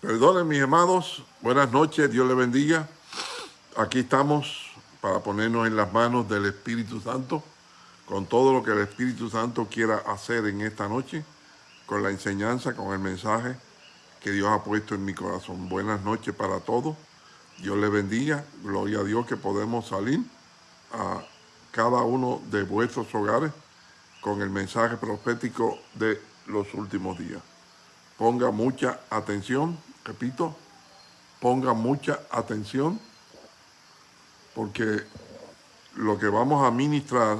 Perdonen mis amados, buenas noches, Dios les bendiga. Aquí estamos para ponernos en las manos del Espíritu Santo, con todo lo que el Espíritu Santo quiera hacer en esta noche, con la enseñanza, con el mensaje que Dios ha puesto en mi corazón. Buenas noches para todos, Dios les bendiga, gloria a Dios que podemos salir a cada uno de vuestros hogares con el mensaje profético de los últimos días. Ponga mucha atención, repito, ponga mucha atención, porque lo que vamos a ministrar,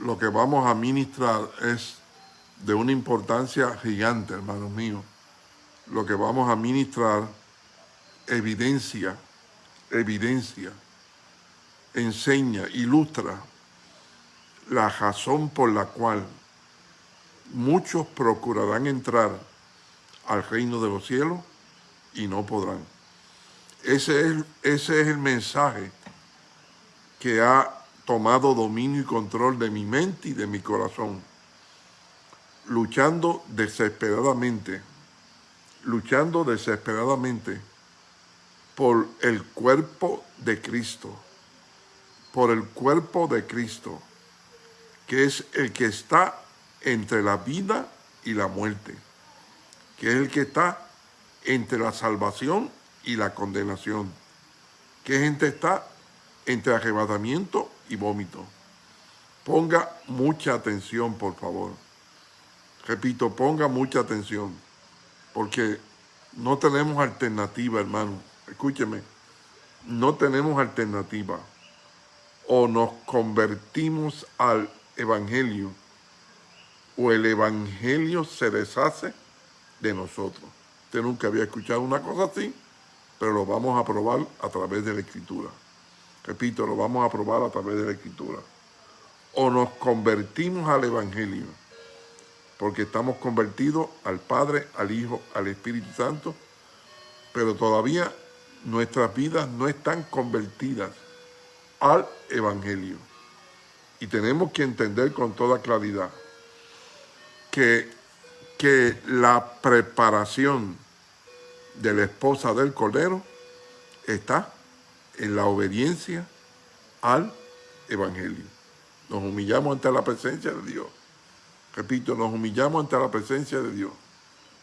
lo que vamos a ministrar es de una importancia gigante, hermanos míos. Lo que vamos a ministrar evidencia, evidencia, enseña, ilustra la razón por la cual muchos procurarán entrar al reino de los cielos y no podrán. Ese es, ese es el mensaje que ha tomado dominio y control de mi mente y de mi corazón, luchando desesperadamente, luchando desesperadamente por el cuerpo de Cristo, por el cuerpo de Cristo, que es el que está entre la vida y la muerte que es el que está entre la salvación y la condenación, que gente está entre arrebatamiento y vómito. Ponga mucha atención, por favor. Repito, ponga mucha atención, porque no tenemos alternativa, hermano. Escúcheme, no tenemos alternativa. O nos convertimos al Evangelio, o el Evangelio se deshace de nosotros. Usted nunca había escuchado una cosa así, pero lo vamos a probar a través de la Escritura. Repito, lo vamos a probar a través de la Escritura. O nos convertimos al Evangelio, porque estamos convertidos al Padre, al Hijo, al Espíritu Santo, pero todavía nuestras vidas no están convertidas al Evangelio. Y tenemos que entender con toda claridad que que la preparación de la esposa del Cordero está en la obediencia al Evangelio. Nos humillamos ante la presencia de Dios. Repito, nos humillamos ante la presencia de Dios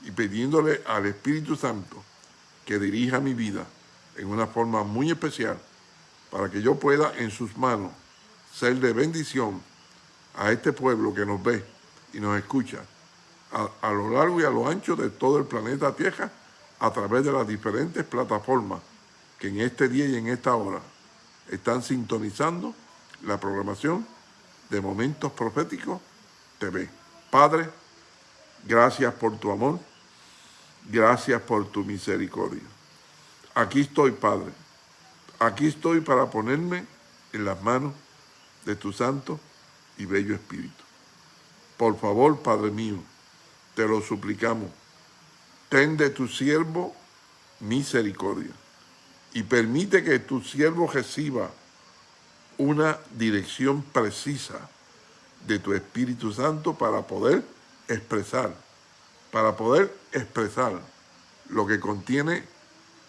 y pidiéndole al Espíritu Santo que dirija mi vida en una forma muy especial para que yo pueda en sus manos ser de bendición a este pueblo que nos ve y nos escucha a, lo largo y a lo ancho de todo el planeta Tierra a través de las diferentes plataformas que en este día y en esta hora están sintonizando la programación de Momentos Proféticos TV. Padre, gracias por tu amor, gracias por tu misericordia. Aquí estoy, Padre, aquí estoy para ponerme en las manos de tu santo y bello Espíritu. Por favor, Padre mío, te lo suplicamos, ten de tu siervo misericordia y permite que tu siervo reciba una dirección precisa de tu Espíritu Santo para poder expresar, para poder expresar lo que contiene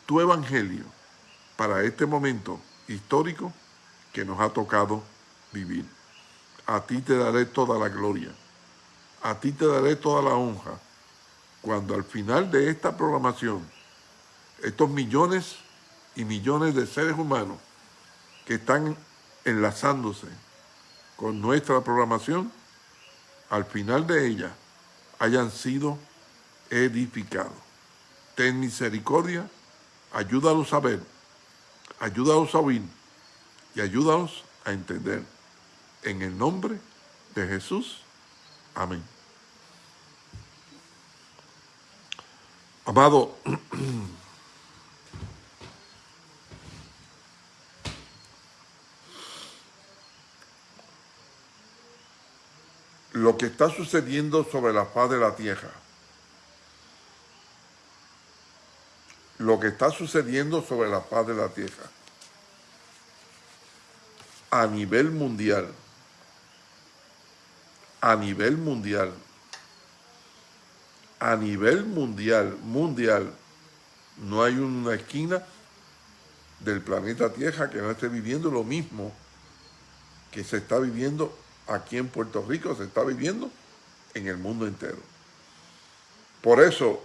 tu Evangelio para este momento histórico que nos ha tocado vivir. A ti te daré toda la gloria a ti te daré toda la honra cuando al final de esta programación, estos millones y millones de seres humanos que están enlazándose con nuestra programación, al final de ella hayan sido edificados. Ten misericordia, ayúdalos a ver, ayúdalos a oír y ayúdalos a entender. En el nombre de Jesús. Amén. Amado, lo que está sucediendo sobre la faz de la tierra, lo que está sucediendo sobre la faz de la tierra a nivel mundial, a nivel mundial a nivel mundial, mundial, no hay una esquina del planeta Tierra que no esté viviendo lo mismo que se está viviendo aquí en Puerto Rico, se está viviendo en el mundo entero. Por eso,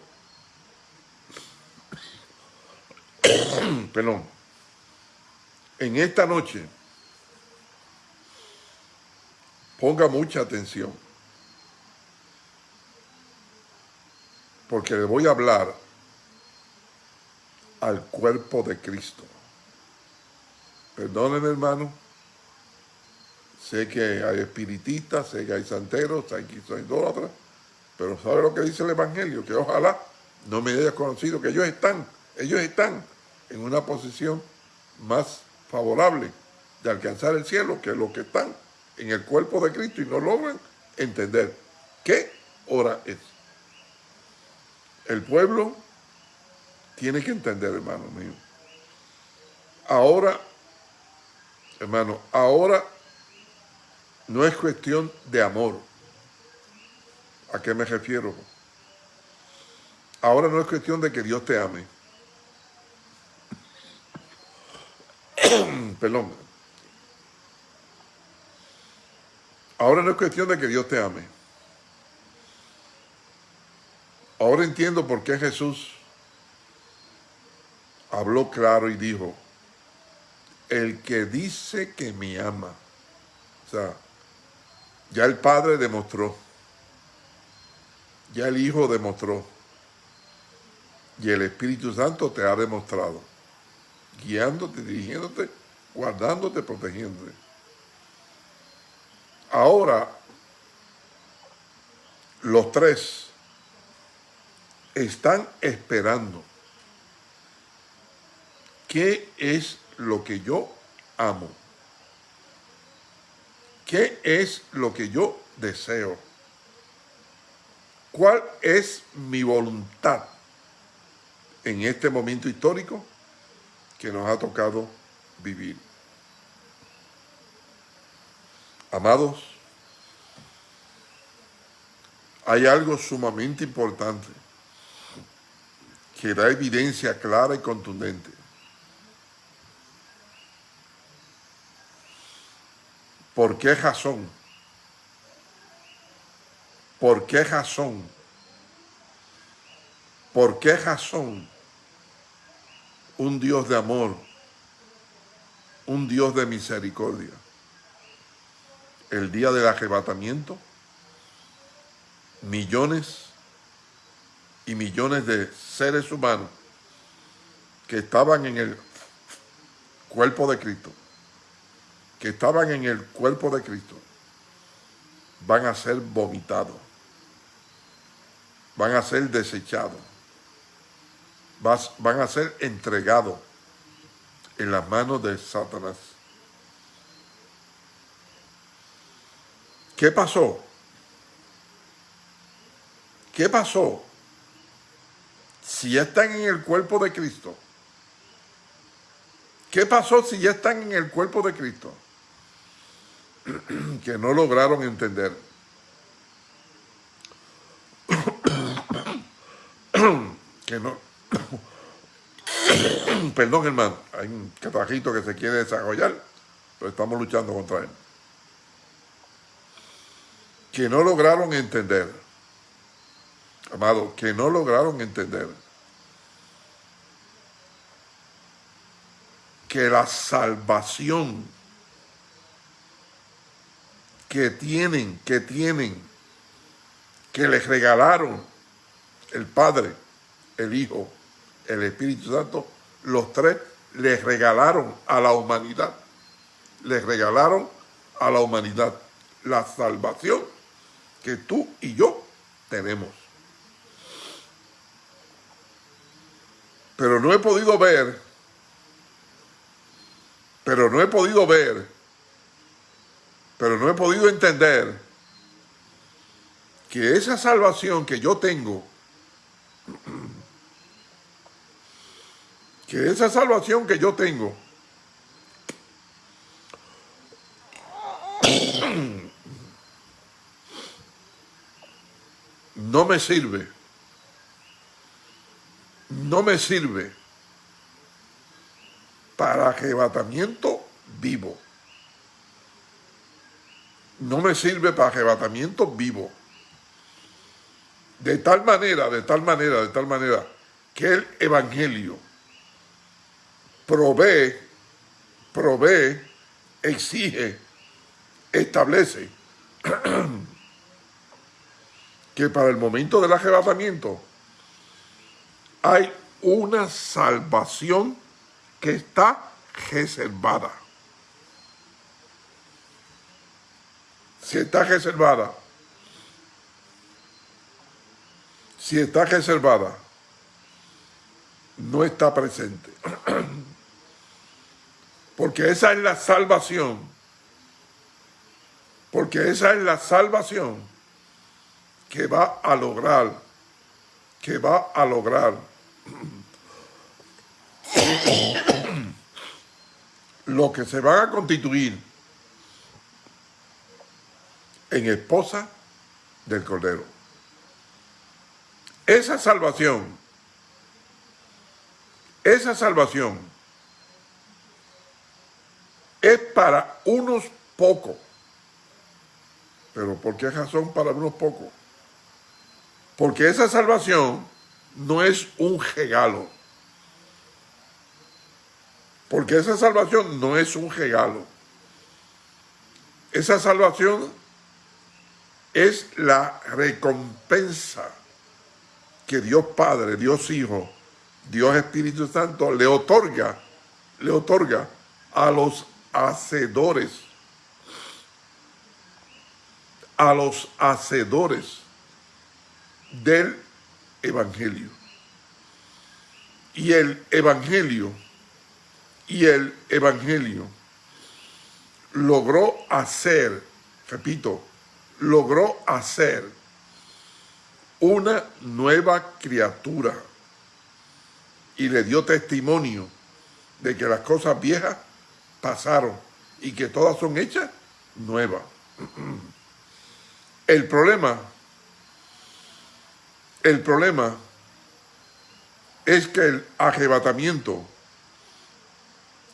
perdón, en esta noche, ponga mucha atención, porque le voy a hablar al cuerpo de Cristo. Perdónenme, hermano. Sé que hay espiritistas, sé que hay santeros, hay que hay idólatras, pero ¿sabe lo que dice el Evangelio? Que ojalá no me hayas conocido, que ellos están, ellos están en una posición más favorable de alcanzar el cielo que los que están en el cuerpo de Cristo y no logran entender qué hora es. El pueblo tiene que entender, hermano mío. Ahora Hermano, ahora no es cuestión de amor. ¿A qué me refiero? Ahora no es cuestión de que Dios te ame. Perdón. Ahora no es cuestión de que Dios te ame. Ahora entiendo por qué Jesús habló claro y dijo, el que dice que me ama. O sea, ya el Padre demostró, ya el Hijo demostró, y el Espíritu Santo te ha demostrado, guiándote, dirigiéndote, guardándote, protegiéndote. Ahora, los tres están esperando. ¿Qué es lo que yo amo? ¿Qué es lo que yo deseo? ¿Cuál es mi voluntad en este momento histórico que nos ha tocado vivir? Amados, hay algo sumamente importante que da evidencia clara y contundente ¿Por qué razón? ¿Por qué razón? ¿Por qué razón un Dios de amor, un Dios de misericordia, el día del arrebatamiento, millones y millones de seres humanos que estaban en el cuerpo de Cristo, que estaban en el cuerpo de Cristo van a ser vomitados, van a ser desechados, van a ser entregados en las manos de Satanás. ¿Qué pasó? ¿Qué pasó? Si ya están en el cuerpo de Cristo. ¿Qué pasó si ya están en el cuerpo de Cristo? que no lograron entender. que no... Perdón, hermano, hay un catajito que se quiere desarrollar, pero estamos luchando contra él. Que no lograron entender, amado, que no lograron entender que la salvación que tienen, que tienen, que les regalaron el Padre, el Hijo, el Espíritu Santo, los tres les regalaron a la humanidad, les regalaron a la humanidad la salvación que tú y yo tenemos. Pero no he podido ver, pero no he podido ver pero no he podido entender que esa salvación que yo tengo, que esa salvación que yo tengo, no me sirve no me sirve para arrebatamiento vivo. No me sirve para arrebatamiento vivo. De tal manera, de tal manera, de tal manera, que el Evangelio provee, provee, exige, establece que para el momento del arrebatamiento hay una salvación que está reservada. Si está reservada, si está reservada, no está presente. Porque esa es la salvación. Porque esa es la salvación que va a lograr, que va a lograr lo que se van a constituir en esposa del Cordero. Esa salvación, esa salvación es para unos pocos. Pero ¿por qué razón para unos pocos? Porque esa salvación no es un regalo. Porque esa salvación no es un regalo. Esa salvación es la recompensa que Dios Padre, Dios Hijo, Dios Espíritu Santo le otorga, le otorga a los hacedores, a los hacedores del Evangelio. Y el Evangelio, y el Evangelio logró hacer, repito, logró hacer una nueva criatura y le dio testimonio de que las cosas viejas pasaron y que todas son hechas nuevas. El problema el problema es que el arrebatamiento,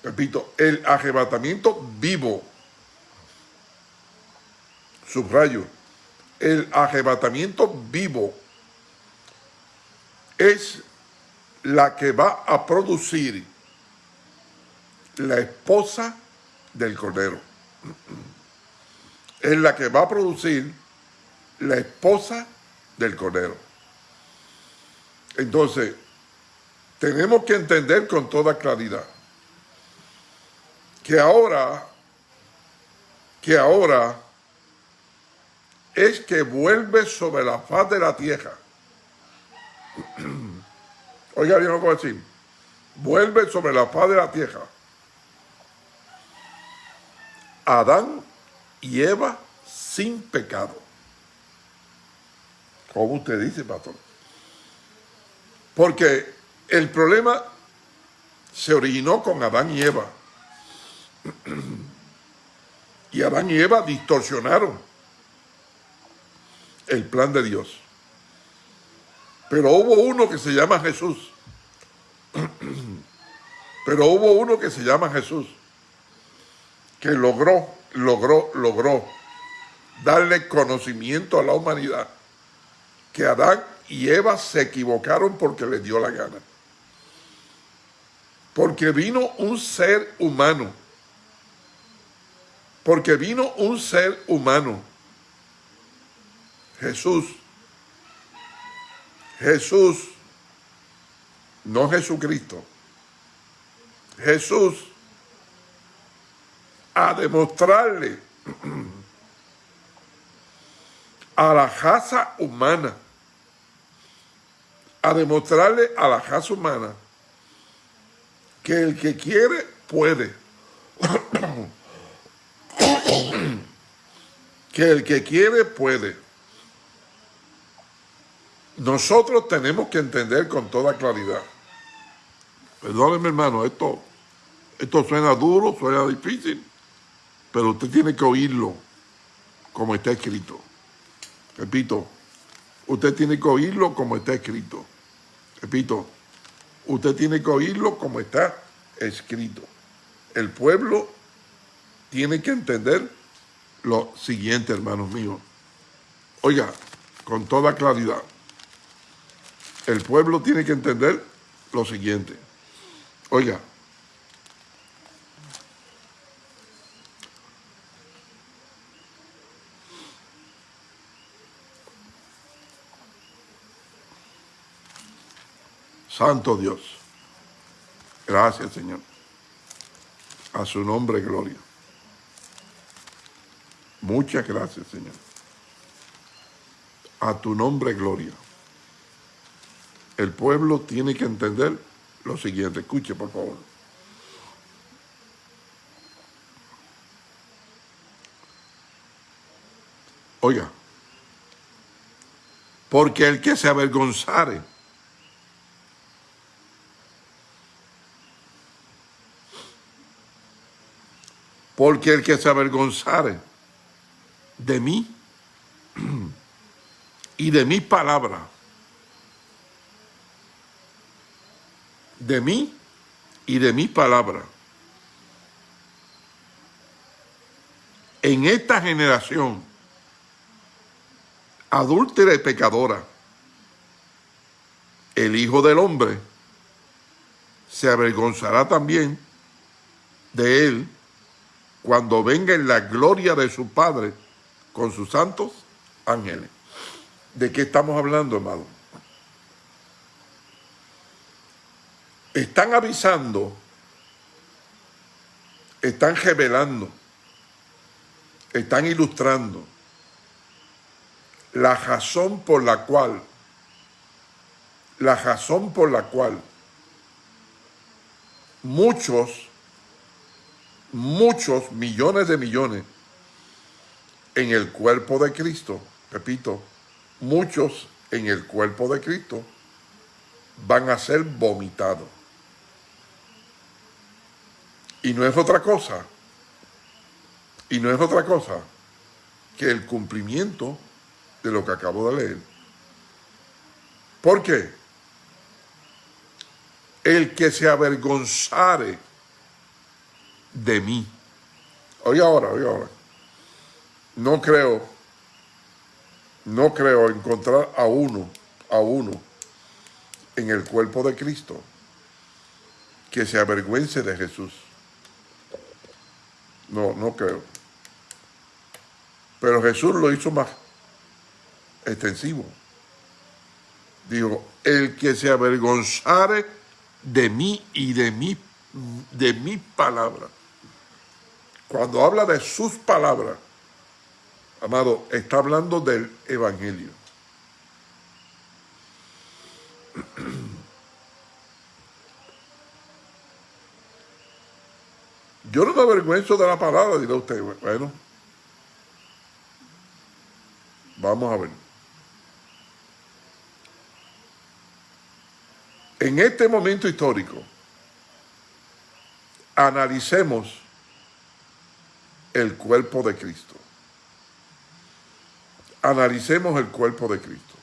repito, el arrebatamiento vivo, subrayo, el arrebatamiento vivo es la que va a producir la esposa del Cordero. Es la que va a producir la esposa del Cordero. Entonces, tenemos que entender con toda claridad que ahora, que ahora es que vuelve sobre la faz de la tierra. Oiga bien lo que a decir. Vuelve sobre la faz de la tierra. Adán y Eva sin pecado. ¿Cómo usted dice, pastor? Porque el problema se originó con Adán y Eva. Y Adán y Eva distorsionaron el plan de Dios. Pero hubo uno que se llama Jesús. Pero hubo uno que se llama Jesús. Que logró, logró, logró darle conocimiento a la humanidad. Que Adán y Eva se equivocaron porque les dio la gana. Porque vino un ser humano. Porque vino un ser humano. Jesús. Jesús. No Jesucristo. Jesús. A demostrarle a la raza humana a demostrarle a la raza humana que el que quiere puede. que el que quiere puede. Nosotros tenemos que entender con toda claridad. Perdóneme hermano, esto, esto suena duro, suena difícil, pero usted tiene que oírlo como está escrito. Repito, usted tiene que oírlo como está escrito. Repito, Usted tiene que oírlo como está escrito. El pueblo tiene que entender lo siguiente, hermanos míos. Oiga, con toda claridad, el pueblo tiene que entender lo siguiente. Oiga, Santo Dios. Gracias, Señor. A su nombre, gloria. Muchas gracias, Señor. A tu nombre, gloria. El pueblo tiene que entender lo siguiente. Escuche, por favor. Oiga, porque el que se avergonzare Porque el que se avergonzare de mí y de mi palabra, de mí y de mi palabra, en esta generación adúltera y pecadora, el Hijo del Hombre se avergonzará también de él cuando venga en la gloria de su Padre con sus santos ángeles. ¿De qué estamos hablando, hermano? Están avisando, están revelando, están ilustrando la razón por la cual, la razón por la cual muchos muchos millones de millones en el cuerpo de Cristo, repito, muchos en el cuerpo de Cristo van a ser vomitados. Y no es otra cosa, y no es otra cosa que el cumplimiento de lo que acabo de leer. ¿Por qué? El que se avergonzare de mí. Oye ahora, oye ahora. No creo, no creo encontrar a uno, a uno en el cuerpo de Cristo que se avergüence de Jesús. No, no creo. Pero Jesús lo hizo más extensivo. Dijo, el que se avergonzare de mí y de mi, de mi palabra cuando habla de sus palabras, amado, está hablando del Evangelio. Yo no me avergüenzo de la palabra, dirá usted. Bueno, vamos a ver. En este momento histórico, analicemos el cuerpo de Cristo. Analicemos el cuerpo de Cristo.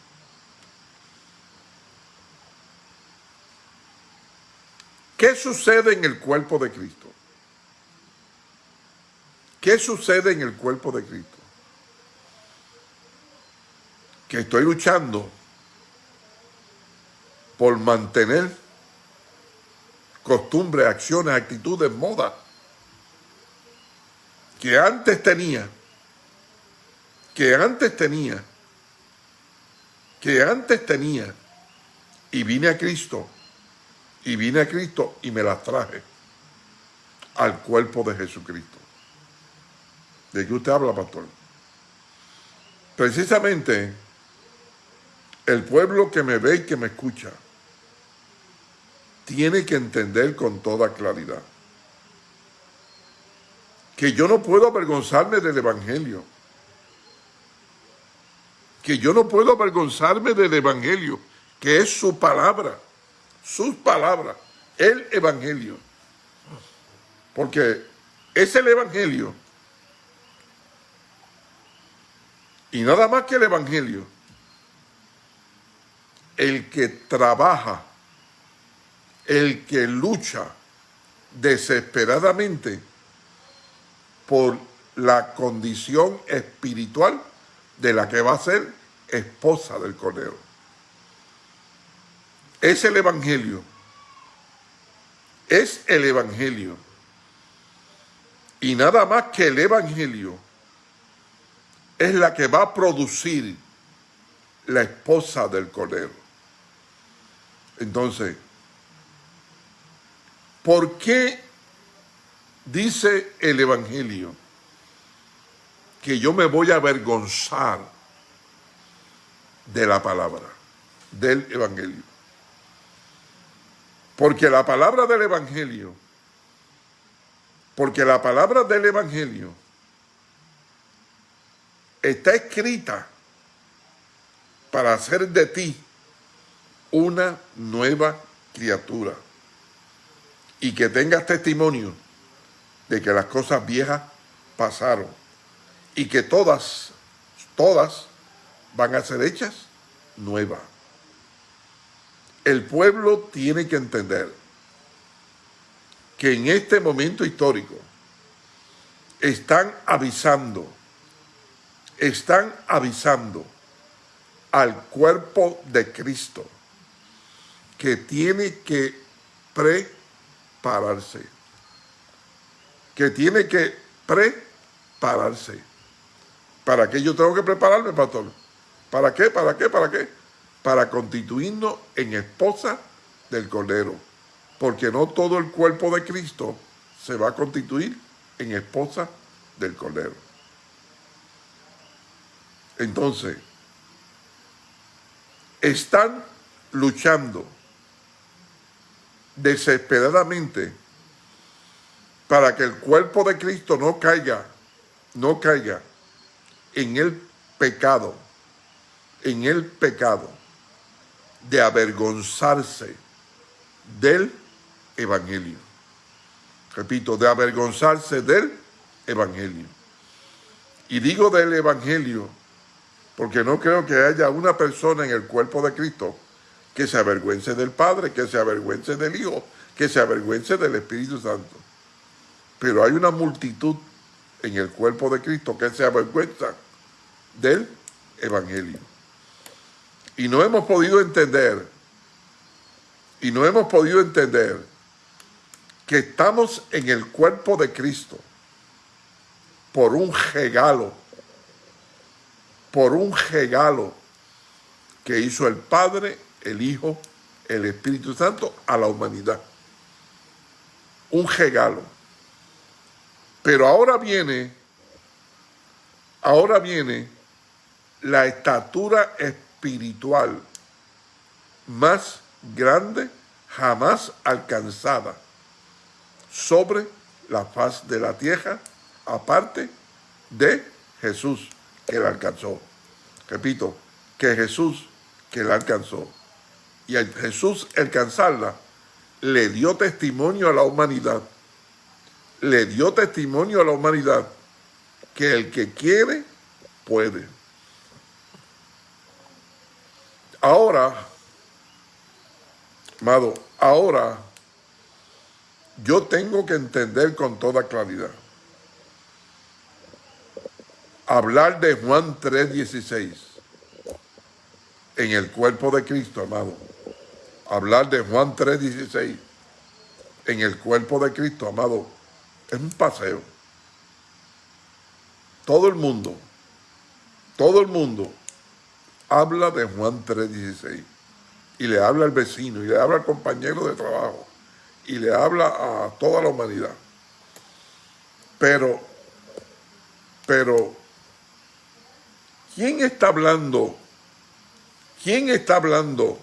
¿Qué sucede en el cuerpo de Cristo? ¿Qué sucede en el cuerpo de Cristo? Que estoy luchando por mantener costumbres, acciones, actitudes, modas que antes tenía, que antes tenía, que antes tenía, y vine a Cristo, y vine a Cristo y me las traje al cuerpo de Jesucristo. ¿De qué usted habla, pastor? Precisamente el pueblo que me ve y que me escucha tiene que entender con toda claridad que yo no puedo avergonzarme del Evangelio. Que yo no puedo avergonzarme del Evangelio, que es su palabra, sus palabras, el Evangelio. Porque es el Evangelio. Y nada más que el Evangelio. El que trabaja el que lucha desesperadamente por la condición espiritual de la que va a ser esposa del Cordero. Es el Evangelio. Es el Evangelio. Y nada más que el Evangelio es la que va a producir la esposa del Cordero. Entonces, ¿por qué dice el Evangelio que yo me voy a avergonzar de la palabra, del Evangelio? Porque la palabra del Evangelio, porque la palabra del Evangelio está escrita para hacer de ti una nueva criatura y que tengas testimonio de que las cosas viejas pasaron y que todas, todas van a ser hechas nuevas. El pueblo tiene que entender que en este momento histórico están avisando, están avisando al cuerpo de Cristo que tiene que prepararse, que tiene que prepararse. ¿Para qué yo tengo que prepararme, pastor? ¿Para qué? ¿Para qué? ¿Para qué? Para constituirnos en esposa del Cordero. Porque no todo el cuerpo de Cristo se va a constituir en esposa del Cordero. Entonces, están luchando desesperadamente para que el cuerpo de Cristo no caiga, no caiga en el pecado, en el pecado de avergonzarse del Evangelio. Repito, de avergonzarse del Evangelio. Y digo del Evangelio porque no creo que haya una persona en el cuerpo de Cristo que se avergüence del Padre, que se avergüence del Hijo, que se avergüence del Espíritu Santo. Pero hay una multitud en el cuerpo de Cristo que se avergüenza del Evangelio. Y no hemos podido entender, y no hemos podido entender que estamos en el cuerpo de Cristo por un regalo por un regalo que hizo el Padre, el Hijo, el Espíritu Santo a la humanidad. Un regalo. Pero ahora viene, ahora viene la estatura espiritual más grande jamás alcanzada sobre la faz de la tierra, aparte de Jesús que la alcanzó. Repito, que Jesús que la alcanzó. Y Jesús alcanzarla, le dio testimonio a la humanidad. Le dio testimonio a la humanidad que el que quiere, puede. Ahora, amado, ahora yo tengo que entender con toda claridad hablar de Juan 3.16 en el cuerpo de Cristo, amado. Hablar de Juan 3.16 en el cuerpo de Cristo, amado, es un paseo. Todo el mundo, todo el mundo habla de Juan 3.16 y le habla al vecino y le habla al compañero de trabajo y le habla a toda la humanidad. Pero, pero ¿Quién está hablando? ¿Quién está hablando?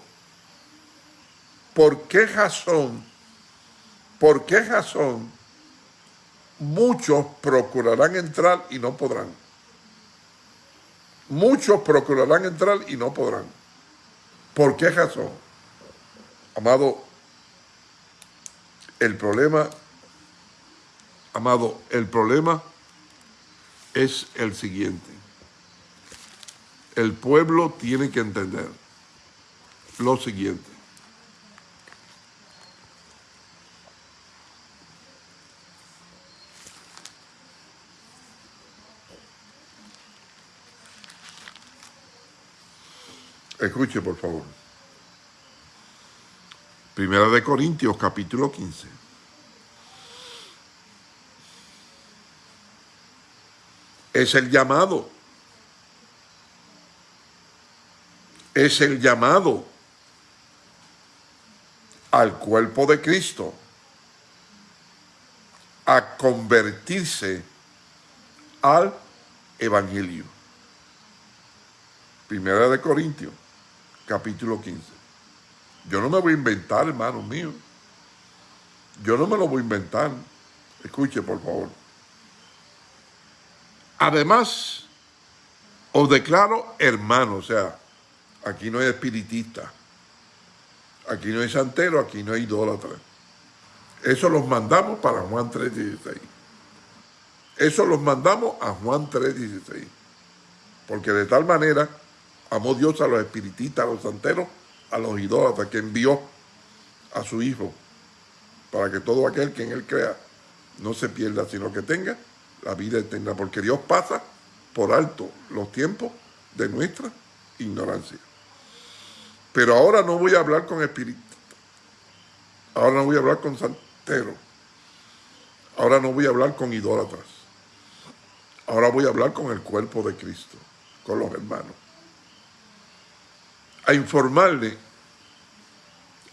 ¿Por qué razón? ¿Por qué razón muchos procurarán entrar y no podrán? Muchos procurarán entrar y no podrán. ¿Por qué razón? Amado, el problema, amado, el problema es el siguiente el pueblo tiene que entender lo siguiente. Escuche, por favor. Primera de Corintios, capítulo 15. Es el llamado. Es el llamado al cuerpo de Cristo a convertirse al Evangelio. Primera de Corintios, capítulo 15. Yo no me voy a inventar, hermano mío. Yo no me lo voy a inventar. Escuche, por favor. Además, os declaro hermano, o sea, aquí no hay espiritista, aquí no hay santero, aquí no hay idólatra. Eso los mandamos para Juan 3.16. Eso los mandamos a Juan 3.16. Porque de tal manera amó Dios a los espiritistas, a los santeros, a los idólatras, que envió a su Hijo para que todo aquel que en Él crea no se pierda, sino que tenga la vida eterna. Porque Dios pasa por alto los tiempos de nuestra ignorancia. Pero ahora no voy a hablar con espiritistas. Ahora no voy a hablar con santeros. Ahora no voy a hablar con idólatras. Ahora voy a hablar con el cuerpo de Cristo, con los hermanos a informarle,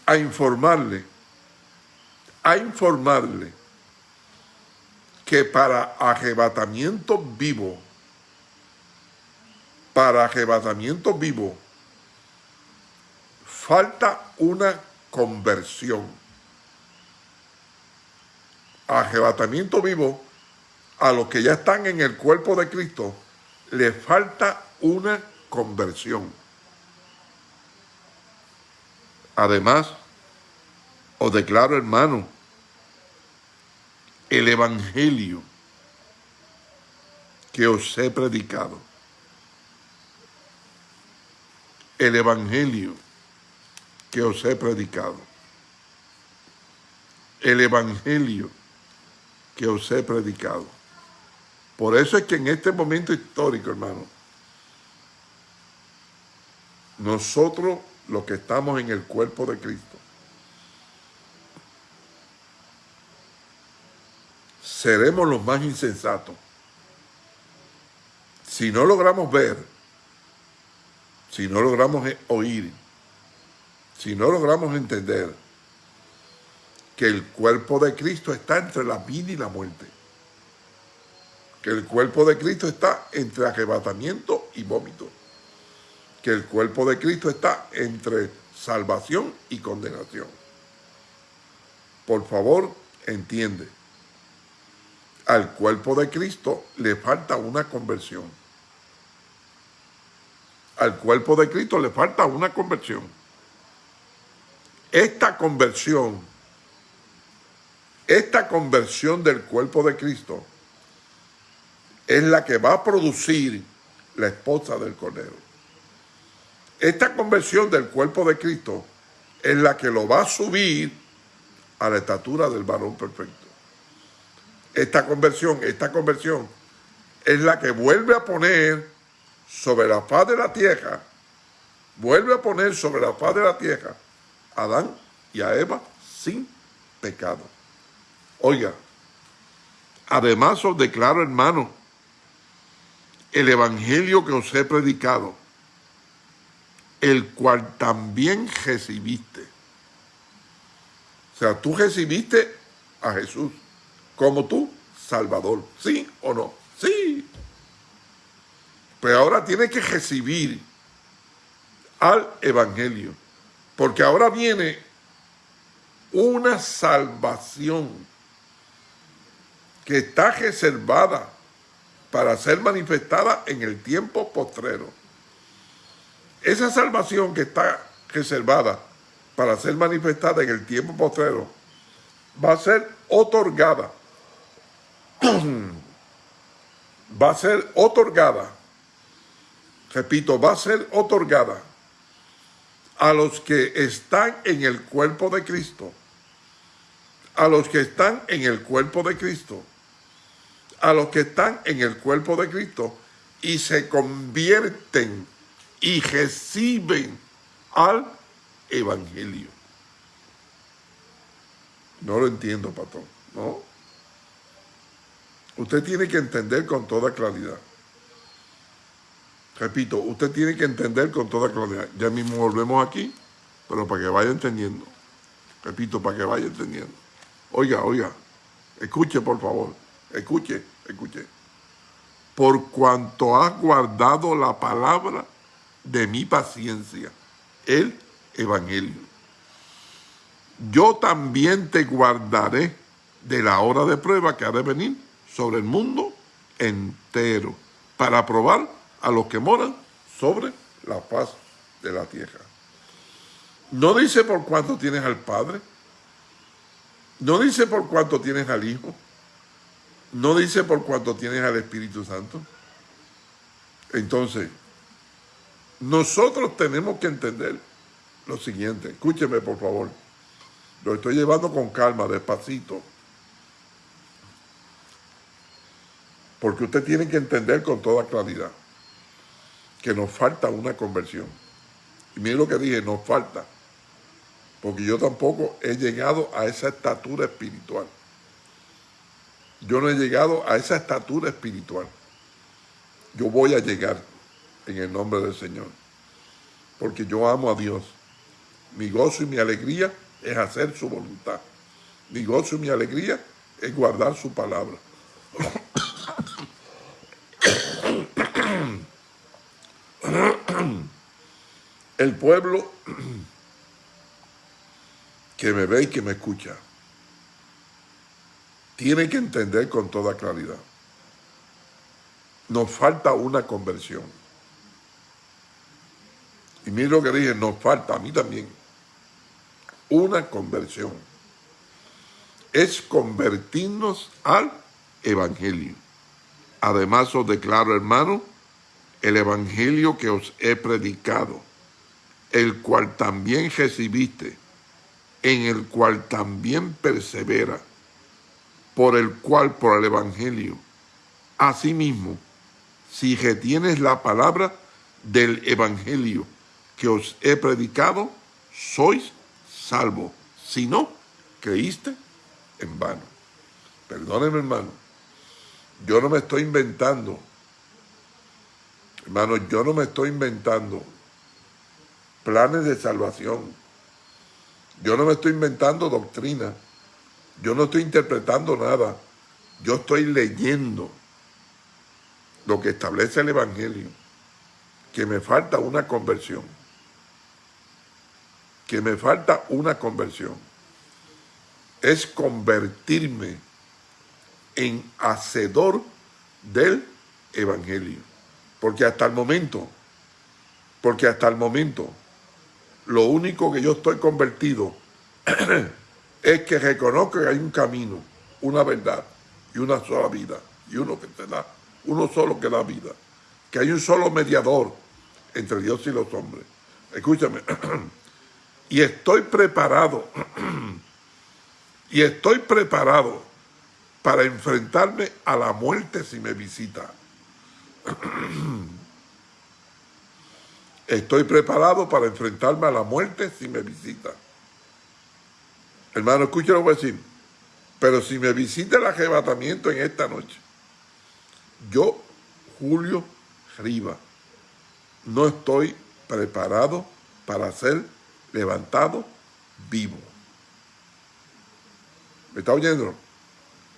a informarle, a informarle que para arrebatamiento vivo, para arrebatamiento vivo, falta una conversión. Arrebatamiento vivo, a los que ya están en el cuerpo de Cristo, le falta una conversión. Además, os declaro, hermano, el evangelio que os he predicado. El evangelio que os he predicado. El evangelio que os he predicado. Por eso es que en este momento histórico, hermano, nosotros los que estamos en el cuerpo de Cristo, seremos los más insensatos. Si no logramos ver, si no logramos oír, si no logramos entender que el cuerpo de Cristo está entre la vida y la muerte, que el cuerpo de Cristo está entre arrebatamiento y vómito, que el cuerpo de Cristo está entre salvación y condenación. Por favor, entiende. Al cuerpo de Cristo le falta una conversión. Al cuerpo de Cristo le falta una conversión. Esta conversión, esta conversión del cuerpo de Cristo es la que va a producir la esposa del Cordero. Esta conversión del cuerpo de Cristo es la que lo va a subir a la estatura del varón perfecto. Esta conversión, esta conversión es la que vuelve a poner sobre la faz de la tierra, vuelve a poner sobre la faz de la tierra a Adán y a Eva sin pecado. Oiga, además os declaro, hermano, el evangelio que os he predicado, el cual también recibiste. O sea, tú recibiste a Jesús como tu Salvador. ¿Sí o no? Sí. Pero ahora tienes que recibir al Evangelio. Porque ahora viene una salvación que está reservada para ser manifestada en el tiempo postrero. Esa salvación que está reservada para ser manifestada en el tiempo postrero va a ser otorgada. va a ser otorgada. Repito, va a ser otorgada a los que están en el cuerpo de Cristo. A los que están en el cuerpo de Cristo. A los que están en el cuerpo de Cristo y se convierten y reciben al Evangelio. No lo entiendo, patrón, ¿no? Usted tiene que entender con toda claridad. Repito, usted tiene que entender con toda claridad. Ya mismo volvemos aquí, pero para que vaya entendiendo. Repito, para que vaya entendiendo. Oiga, oiga, escuche por favor, escuche, escuche. Por cuanto has guardado la palabra de mi paciencia, el Evangelio. Yo también te guardaré de la hora de prueba que ha de venir sobre el mundo entero, para probar a los que moran sobre la faz de la tierra. No dice por cuánto tienes al Padre, no dice por cuánto tienes al Hijo, no dice por cuánto tienes al Espíritu Santo. Entonces, nosotros tenemos que entender lo siguiente, escúcheme por favor, lo estoy llevando con calma, despacito, porque usted tiene que entender con toda claridad que nos falta una conversión. Y mire lo que dije, nos falta, porque yo tampoco he llegado a esa estatura espiritual. Yo no he llegado a esa estatura espiritual. Yo voy a llegar en el nombre del Señor, porque yo amo a Dios. Mi gozo y mi alegría es hacer su voluntad. Mi gozo y mi alegría es guardar su palabra. El pueblo que me ve y que me escucha tiene que entender con toda claridad. Nos falta una conversión. Y mire lo que dije, nos falta a mí también una conversión. Es convertirnos al Evangelio. Además os declaro, hermano, el Evangelio que os he predicado, el cual también recibiste, en el cual también persevera, por el cual, por el Evangelio. Asimismo, si retienes la palabra del Evangelio que os he predicado, sois salvo. Si no, creíste en vano. Perdóneme, hermano. Yo no me estoy inventando. Hermano, yo no me estoy inventando planes de salvación. Yo no me estoy inventando doctrina. Yo no estoy interpretando nada. Yo estoy leyendo lo que establece el Evangelio. Que me falta una conversión que me falta una conversión. Es convertirme en hacedor del Evangelio. Porque hasta el momento, porque hasta el momento, lo único que yo estoy convertido es que reconozco que hay un camino, una verdad y una sola vida. Y uno que te da, uno solo que da vida. Que hay un solo mediador entre Dios y los hombres. Escúchame. Y estoy preparado, y estoy preparado para enfrentarme a la muerte si me visita. Estoy preparado para enfrentarme a la muerte si me visita. Hermano, escúchalo voy a decir. Pero si me visita el arrebatamiento en esta noche, yo, Julio Riva, no estoy preparado para ser levantado vivo. ¿Me está oyendo?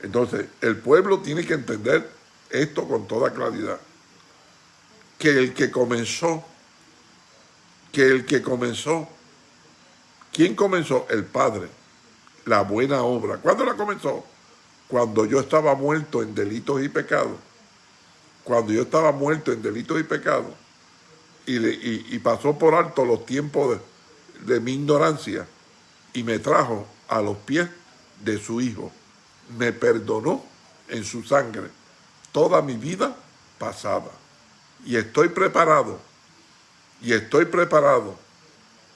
Entonces, el pueblo tiene que entender esto con toda claridad. Que el que comenzó, que el que comenzó, ¿quién comenzó? El Padre, la buena obra. ¿Cuándo la comenzó? Cuando yo estaba muerto en delitos y pecados. Cuando yo estaba muerto en delitos y pecados. Y, y pasó por alto los tiempos de, de mi ignorancia y me trajo a los pies de su Hijo. Me perdonó en su sangre toda mi vida pasada. Y estoy preparado, y estoy preparado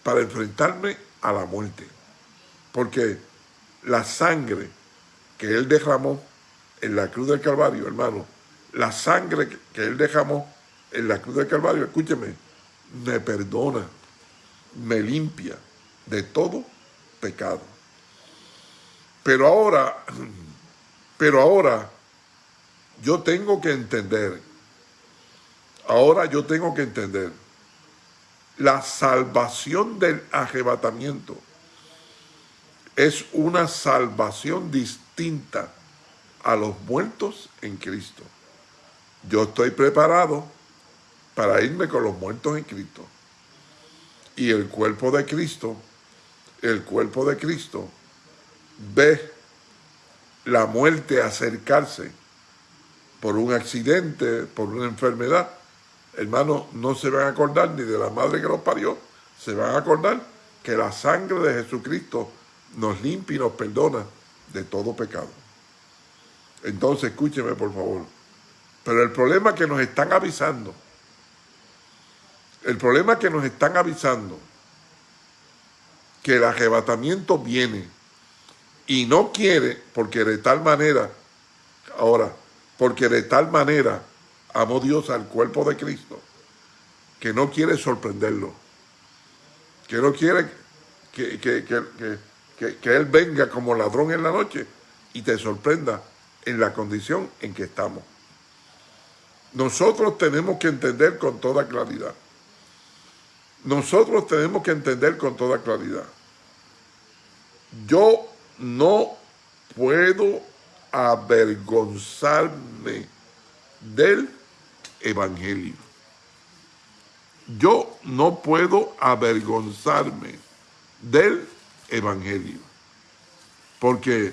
para enfrentarme a la muerte. Porque la sangre que Él derramó en la cruz del Calvario, hermano, la sangre que Él derramó en la cruz del Calvario, escúcheme, me perdona, me limpia de todo pecado. Pero ahora, pero ahora yo tengo que entender, ahora yo tengo que entender la salvación del arrebatamiento es una salvación distinta a los muertos en Cristo. Yo estoy preparado para irme con los muertos en Cristo. Y el cuerpo de Cristo, el cuerpo de Cristo, ve la muerte acercarse por un accidente, por una enfermedad. Hermano, no se van a acordar ni de la madre que los parió, se van a acordar que la sangre de Jesucristo nos limpia y nos perdona de todo pecado. Entonces, escúcheme por favor. Pero el problema que nos están avisando, el problema que nos están avisando, que el arrebatamiento viene y no quiere, porque de tal manera, ahora, porque de tal manera amó Dios al cuerpo de Cristo, que no quiere sorprenderlo, que no quiere que, que, que que, Él venga como ladrón en la noche y te sorprenda en la condición en que estamos. Nosotros tenemos que entender con toda claridad. Nosotros tenemos que entender con toda claridad. Yo no puedo avergonzarme del Evangelio. Yo no puedo avergonzarme del evangelio. Porque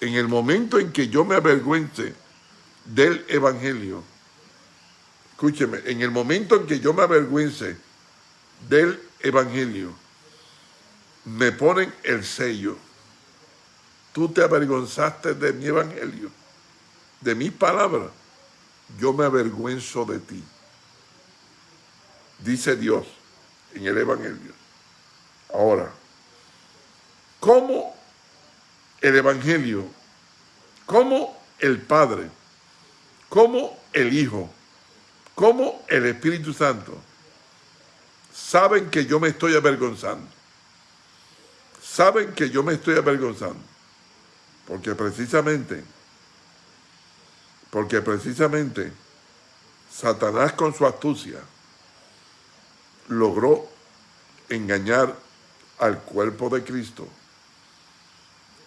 en el momento en que yo me avergüence del evangelio, escúcheme, en el momento en que yo me avergüence del evangelio, me ponen el sello. Tú te avergonzaste de mi evangelio, de mis palabras. Yo me avergüenzo de ti. Dice Dios en el evangelio. Ahora, cómo el Evangelio, cómo el Padre, cómo el Hijo, cómo el Espíritu Santo saben que yo me estoy avergonzando. Saben que yo me estoy avergonzando. Porque precisamente, porque precisamente Satanás con su astucia logró engañar al cuerpo de Cristo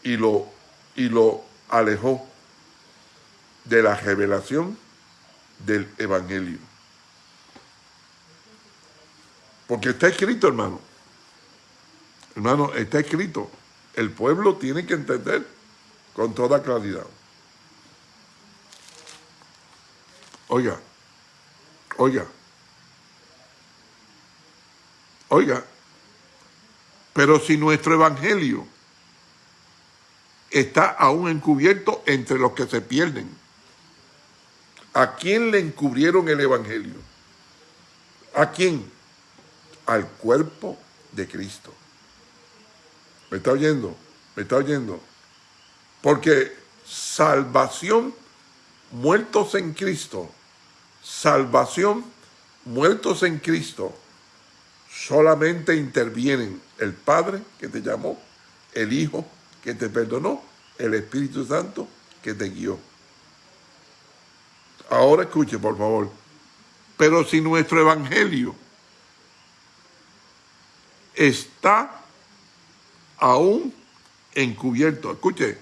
y lo, y lo alejó de la revelación del Evangelio. Porque está escrito, hermano. Hermano, está escrito. El pueblo tiene que entender con toda claridad. Oiga, oiga, oiga, pero si nuestro evangelio está aún encubierto entre los que se pierden. ¿A quién le encubrieron el Evangelio? ¿A quién? Al cuerpo de Cristo. ¿Me está oyendo? ¿Me está oyendo? Porque salvación, muertos en Cristo, salvación, muertos en Cristo, solamente intervienen el Padre que te llamó, el Hijo que te perdonó, el Espíritu Santo que te guió. Ahora escuche, por favor. Pero si nuestro evangelio está aún encubierto, escuche,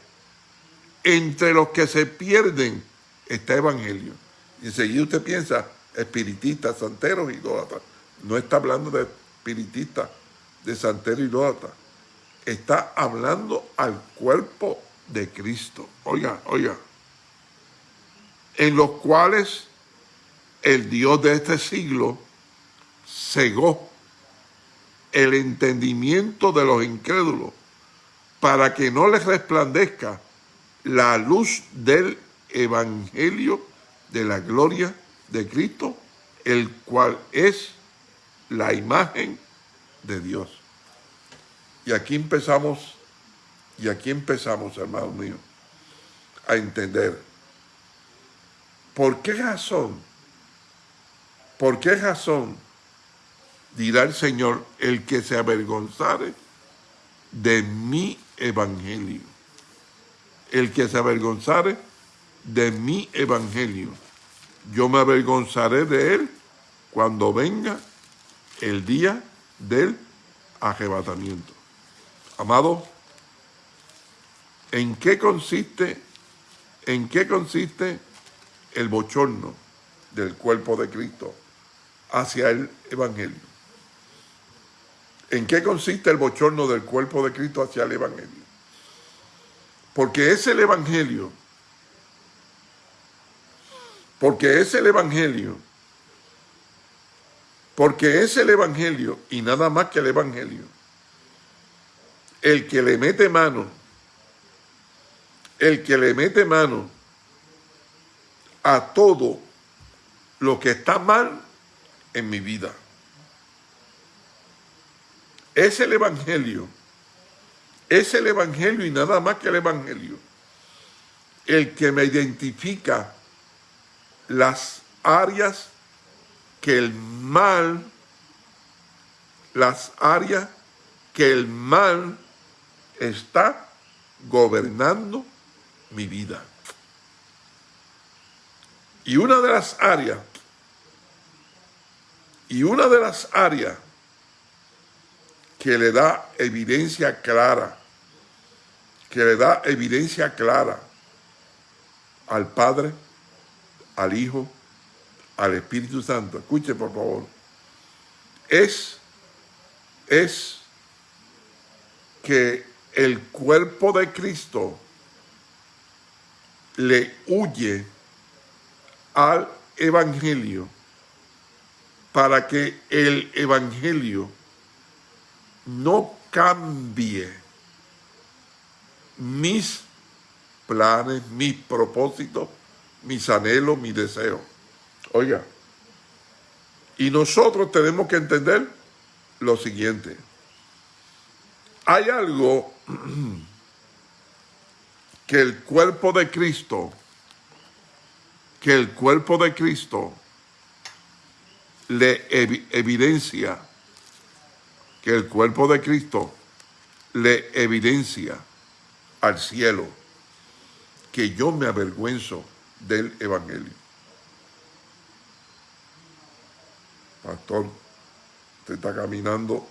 entre los que se pierden está evangelio. Y enseguida usted piensa, espiritistas, santeros, idólatras. No está hablando de espiritistas, de santeros, idólatras está hablando al cuerpo de Cristo. Oiga, oiga. En los cuales el Dios de este siglo cegó el entendimiento de los incrédulos para que no les resplandezca la luz del evangelio de la gloria de Cristo, el cual es la imagen de Dios. Y aquí empezamos, y aquí empezamos, hermano mío, a entender por qué razón, por qué razón dirá el Señor, el que se avergonzare de mi evangelio. El que se avergonzare de mi evangelio. Yo me avergonzaré de él cuando venga el día del arrebatamiento. Amado, ¿en qué consiste, en qué consiste el bochorno del cuerpo de Cristo hacia el Evangelio? ¿En qué consiste el bochorno del cuerpo de Cristo hacia el Evangelio? Porque es el Evangelio, porque es el Evangelio, porque es el Evangelio y nada más que el Evangelio. El que le mete mano, el que le mete mano a todo lo que está mal en mi vida. Es el Evangelio. Es el Evangelio y nada más que el Evangelio. El que me identifica las áreas que el mal, las áreas que el mal está gobernando mi vida. Y una de las áreas, y una de las áreas que le da evidencia clara, que le da evidencia clara al Padre, al Hijo, al Espíritu Santo. Escuche, por favor. Es, es que el cuerpo de Cristo le huye al Evangelio para que el Evangelio no cambie mis planes, mis propósitos, mis anhelos, mis deseos. Oiga, y nosotros tenemos que entender lo siguiente. Hay algo que el cuerpo de Cristo, que el cuerpo de Cristo le evidencia, que el cuerpo de Cristo le evidencia al cielo que yo me avergüenzo del Evangelio. Pastor, usted está caminando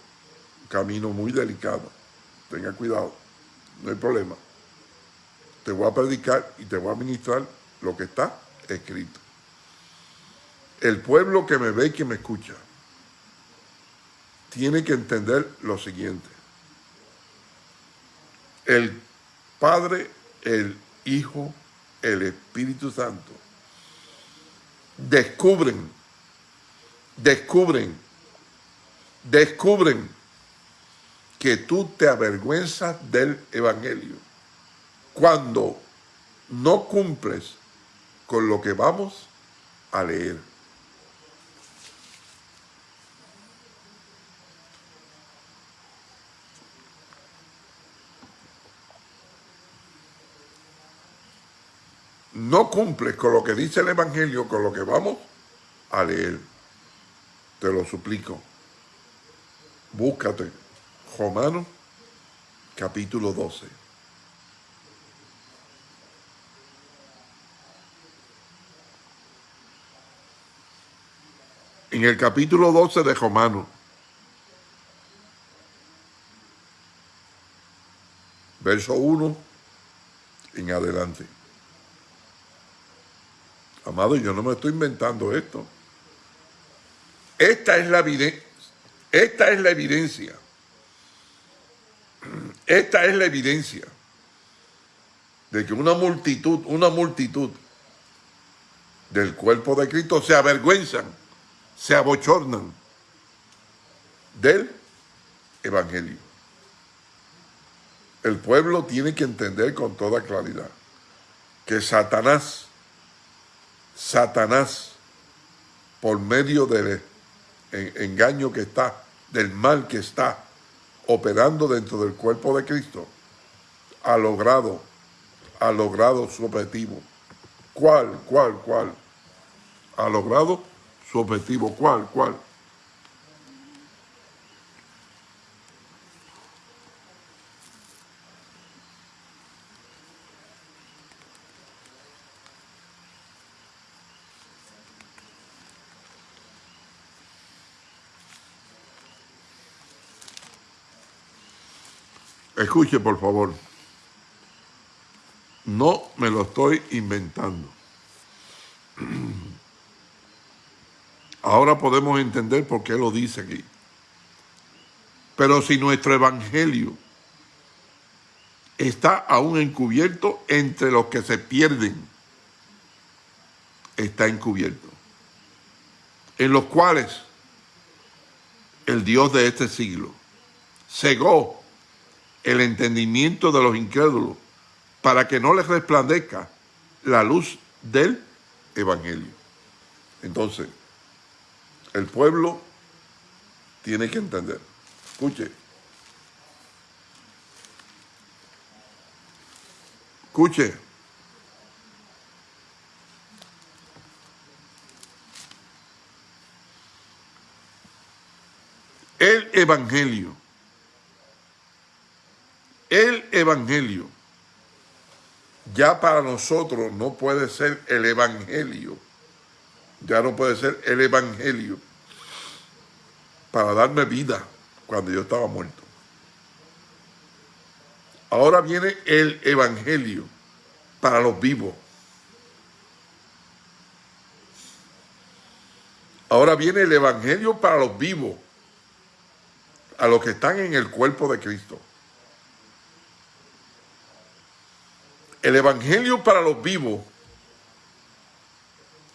camino muy delicado. Tenga cuidado, no hay problema. Te voy a predicar y te voy a ministrar lo que está escrito. El pueblo que me ve y que me escucha tiene que entender lo siguiente. El Padre, el Hijo, el Espíritu Santo descubren descubren, descubren que tú te avergüenzas del Evangelio cuando no cumples con lo que vamos a leer. Cumples con lo que dice el Evangelio, con lo que vamos a leer te lo suplico. Búscate Romanos capítulo 12. En el capítulo 12 de Romanos, verso 1 en adelante. Amado, yo no me estoy inventando esto. Esta es la evidencia. Esta es la evidencia. Esta es la evidencia de que una multitud, una multitud del cuerpo de Cristo se avergüenzan, se abochornan del Evangelio. El pueblo tiene que entender con toda claridad que Satanás, Satanás, por medio de engaño que está, del mal que está operando dentro del cuerpo de Cristo, ha logrado, ha logrado su objetivo. ¿Cuál, cuál, cuál? Ha logrado su objetivo. ¿Cuál, cuál? Escuche, por favor. No me lo estoy inventando. Ahora podemos entender por qué lo dice aquí. Pero si nuestro evangelio está aún encubierto entre los que se pierden, está encubierto. En los cuales el Dios de este siglo cegó el entendimiento de los incrédulos para que no les resplandezca la luz del Evangelio. Entonces, el pueblo tiene que entender. Escuche. Escuche. El Evangelio. El Evangelio. Ya para nosotros no puede ser el Evangelio. Ya no puede ser el Evangelio. Para darme vida cuando yo estaba muerto. Ahora viene el Evangelio para los vivos. Ahora viene el Evangelio para los vivos a los que están en el cuerpo de Cristo. El Evangelio para los vivos,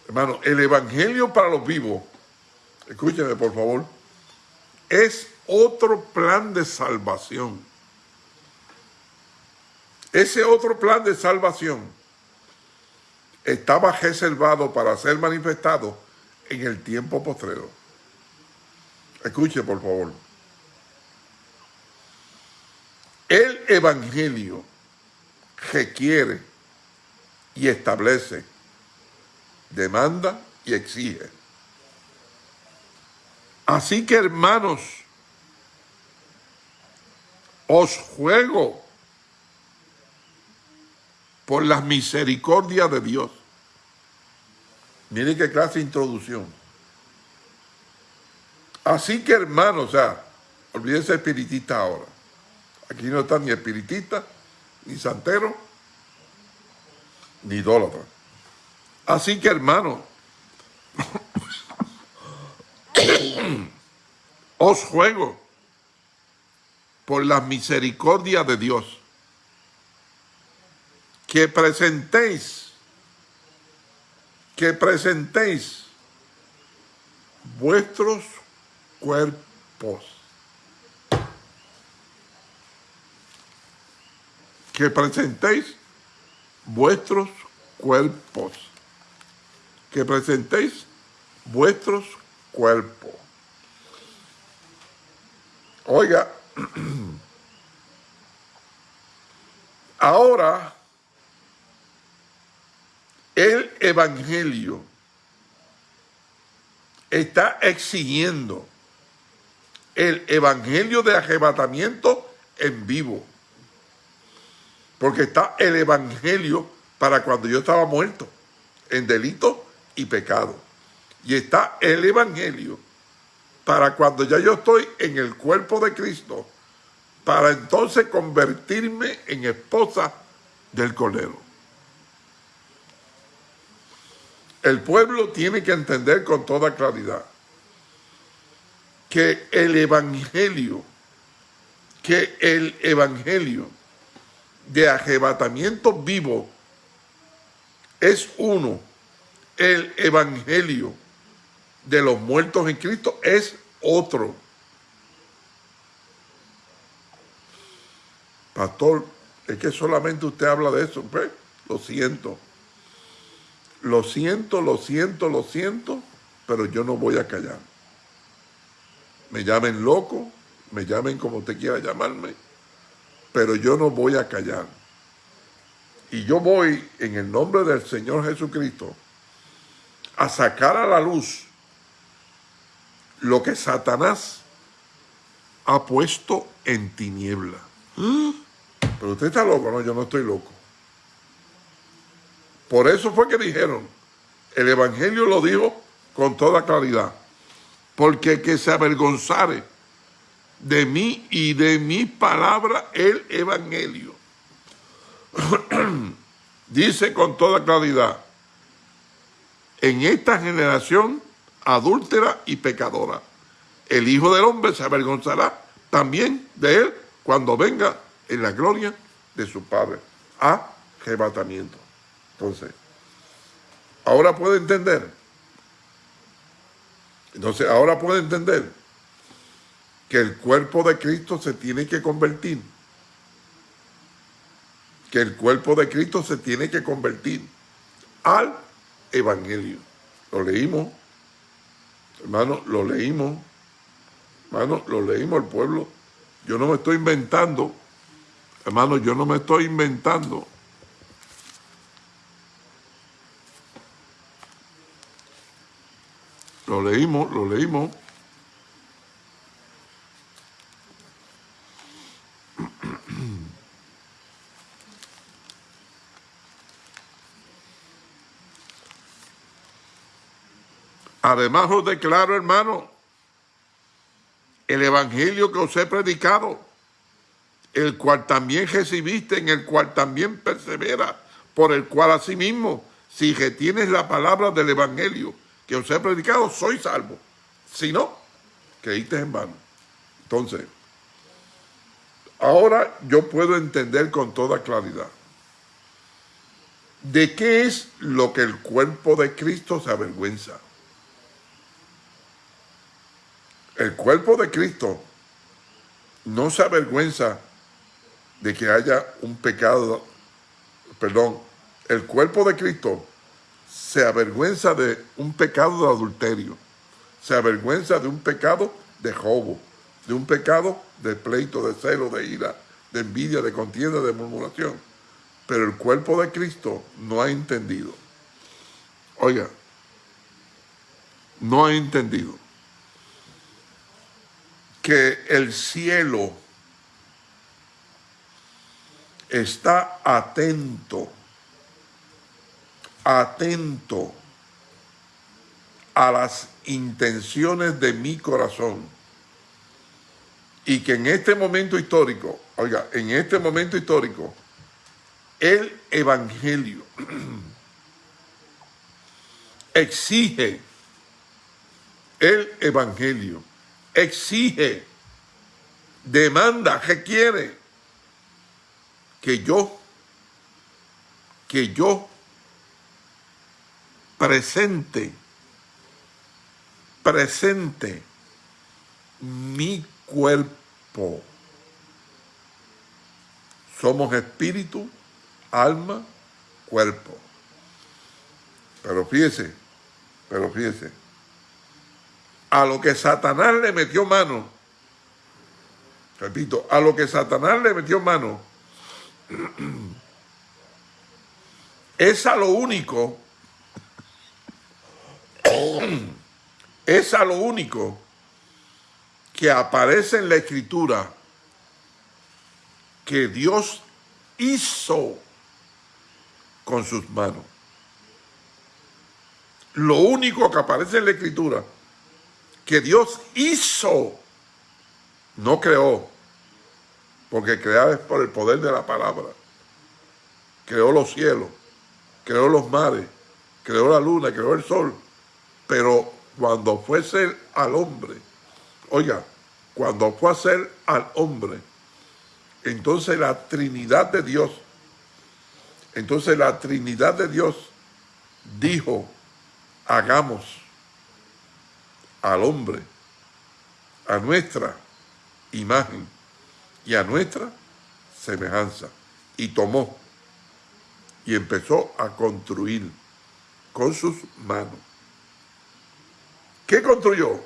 hermano, el Evangelio para los vivos, escúcheme por favor, es otro plan de salvación. Ese otro plan de salvación estaba reservado para ser manifestado en el tiempo postrero. Escuche, por favor. El Evangelio requiere y establece, demanda y exige. Así que hermanos, os juego por las misericordias de Dios. Miren qué clase de introducción. Así que hermanos, o sea, olvídense espiritista ahora. Aquí no está ni espiritista, ni santero, ni idólatra. Así que hermanos, os juego por la misericordia de Dios que presentéis, que presentéis vuestros cuerpos que presentéis vuestros cuerpos. Que presentéis vuestros cuerpos. Oiga, ahora el Evangelio está exigiendo el Evangelio de arrebatamiento en vivo. Porque está el Evangelio para cuando yo estaba muerto, en delito y pecado. Y está el Evangelio para cuando ya yo estoy en el cuerpo de Cristo, para entonces convertirme en esposa del Cordero. El pueblo tiene que entender con toda claridad que el Evangelio, que el Evangelio de arrebatamiento vivo es uno. El evangelio de los muertos en Cristo es otro. Pastor, es que solamente usted habla de eso. Pues, lo siento. Lo siento, lo siento, lo siento, pero yo no voy a callar. Me llamen loco, me llamen como usted quiera llamarme, pero yo no voy a callar. Y yo voy en el nombre del Señor Jesucristo a sacar a la luz lo que Satanás ha puesto en tiniebla. Pero usted está loco, no, yo no estoy loco. Por eso fue que dijeron, el Evangelio lo dijo con toda claridad, porque que se avergonzare de mí y de mi palabra el evangelio. Dice con toda claridad, en esta generación adúltera y pecadora, el Hijo del Hombre se avergonzará también de él cuando venga en la gloria de su Padre. A arrebatamiento. Entonces, ahora puede entender. Entonces, ahora puede entender que el cuerpo de Cristo se tiene que convertir. Que el cuerpo de Cristo se tiene que convertir al Evangelio. Lo leímos, hermano, lo leímos, hermano, lo leímos el pueblo. Yo no me estoy inventando, hermano, yo no me estoy inventando. Lo leímos, lo leímos. Además os declaro, hermano, el evangelio que os he predicado, el cual también recibiste, en el cual también persevera, por el cual asimismo, si retienes la palabra del evangelio que os he predicado, soy salvo. Si no, creíste en vano. Entonces, ahora yo puedo entender con toda claridad de qué es lo que el cuerpo de Cristo se avergüenza. El cuerpo de Cristo no se avergüenza de que haya un pecado, perdón, el cuerpo de Cristo se avergüenza de un pecado de adulterio, se avergüenza de un pecado de robo, de un pecado de pleito, de celo, de ira, de envidia, de contienda, de murmuración. Pero el cuerpo de Cristo no ha entendido. Oiga, no ha entendido que el cielo está atento, atento a las intenciones de mi corazón. Y que en este momento histórico, oiga, en este momento histórico, el Evangelio exige, el Evangelio exige, demanda, requiere que yo, que yo presente, presente mi cuerpo. Somos espíritu, alma, cuerpo. Pero fíjese, pero fíjese, a lo que Satanás le metió mano, repito, a lo que Satanás le metió mano, es a lo único, es a lo único que aparece en la escritura que Dios hizo con sus manos. Lo único que aparece en la escritura que Dios hizo, no creó, porque crear es por el poder de la palabra. Creó los cielos, creó los mares, creó la luna, creó el sol, pero cuando fue ser al hombre, oiga, cuando fue a ser al hombre, entonces la Trinidad de Dios, entonces la Trinidad de Dios dijo, hagamos al hombre a nuestra imagen y a nuestra semejanza. Y tomó y empezó a construir con sus manos. ¿Qué construyó?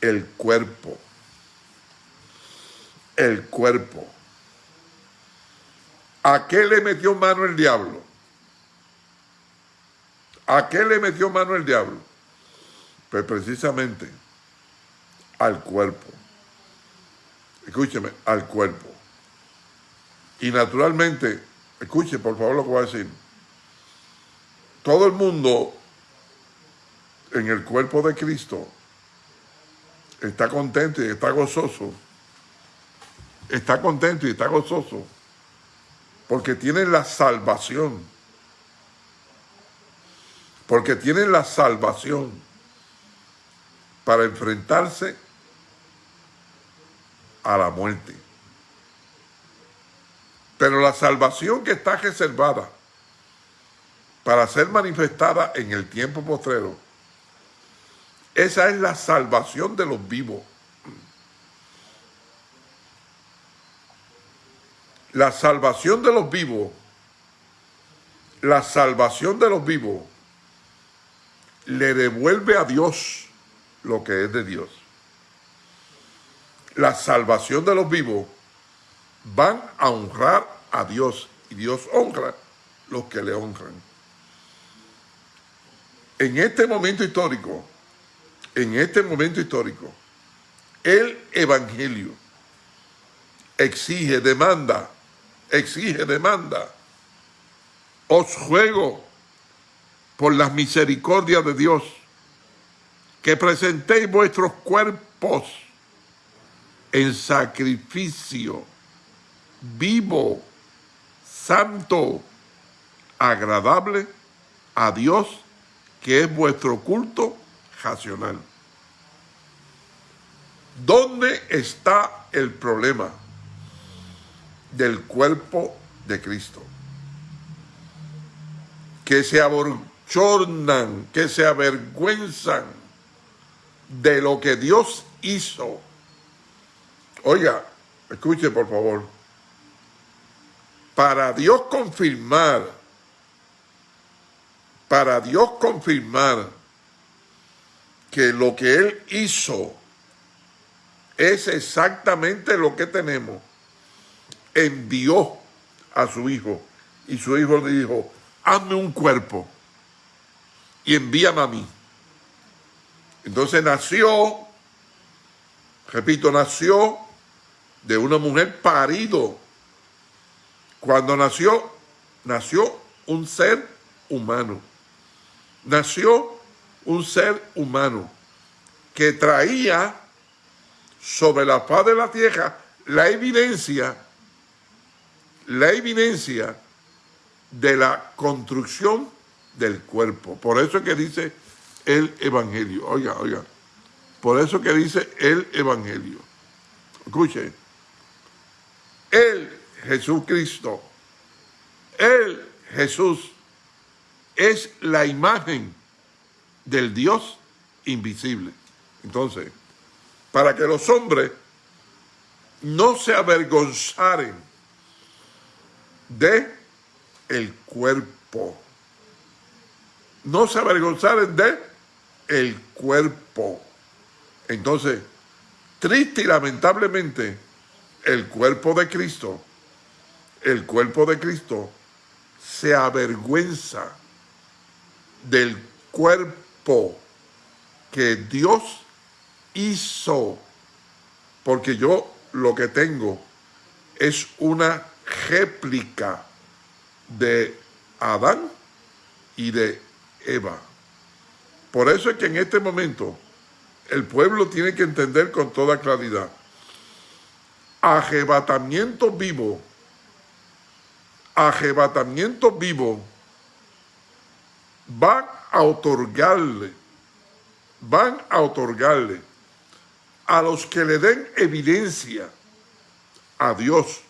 El cuerpo. El cuerpo. ¿A qué le metió mano el diablo? ¿A qué le metió mano el diablo? Precisamente al cuerpo. Escúcheme, al cuerpo. Y naturalmente, escuche por favor lo que voy a decir. Todo el mundo en el cuerpo de Cristo está contento y está gozoso, está contento y está gozoso, porque tiene la salvación, porque tiene la salvación para enfrentarse a la muerte. Pero la salvación que está reservada para ser manifestada en el tiempo postrero, esa es la salvación de los vivos. La salvación de los vivos, la salvación de los vivos, le devuelve a Dios lo que es de Dios. La salvación de los vivos van a honrar a Dios y Dios honra los que le honran. En este momento histórico, en este momento histórico, el Evangelio exige, demanda, exige, demanda, os juego por las misericordias de Dios, que presentéis vuestros cuerpos en sacrificio vivo, santo, agradable a Dios, que es vuestro culto racional. ¿Dónde está el problema del cuerpo de Cristo? Que se aborchornan, que se avergüenzan de lo que Dios hizo. Oiga, escuche por favor para Dios confirmar, para Dios confirmar que lo que Él hizo es exactamente lo que tenemos, envió a su hijo y su hijo le dijo, hazme un cuerpo y envíame a mí. Entonces nació, repito, nació de una mujer parido cuando nació, nació un ser humano. Nació un ser humano que traía sobre la faz de la tierra la evidencia, la evidencia de la construcción del cuerpo. Por eso es que dice el Evangelio. Oiga, oiga. Por eso que dice el Evangelio. Escuche. Él Jesucristo. Él, Jesús, es la imagen del Dios invisible. Entonces, para que los hombres no se avergonzaren de el cuerpo. No se avergonzaren de el cuerpo. Entonces, triste y lamentablemente, el cuerpo de Cristo el cuerpo de Cristo se avergüenza del cuerpo que Dios hizo, porque yo lo que tengo es una réplica de Adán y de Eva. Por eso es que en este momento el pueblo tiene que entender con toda claridad. Arrebatamiento vivo arrebatamiento vivo van a otorgarle, van a otorgarle a los que le den evidencia a Dios,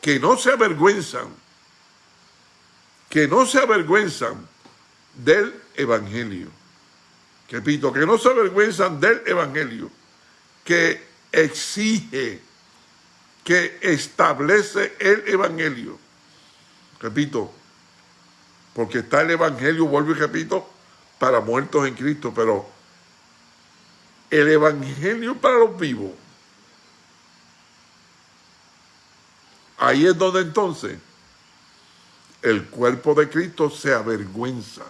que no se avergüenzan, que no se avergüenzan del Evangelio. Repito, que no se avergüenzan del Evangelio, que exige, que establece el Evangelio repito, porque está el Evangelio, vuelvo y repito, para muertos en Cristo, pero el Evangelio para los vivos, ahí es donde entonces el cuerpo de Cristo se avergüenza,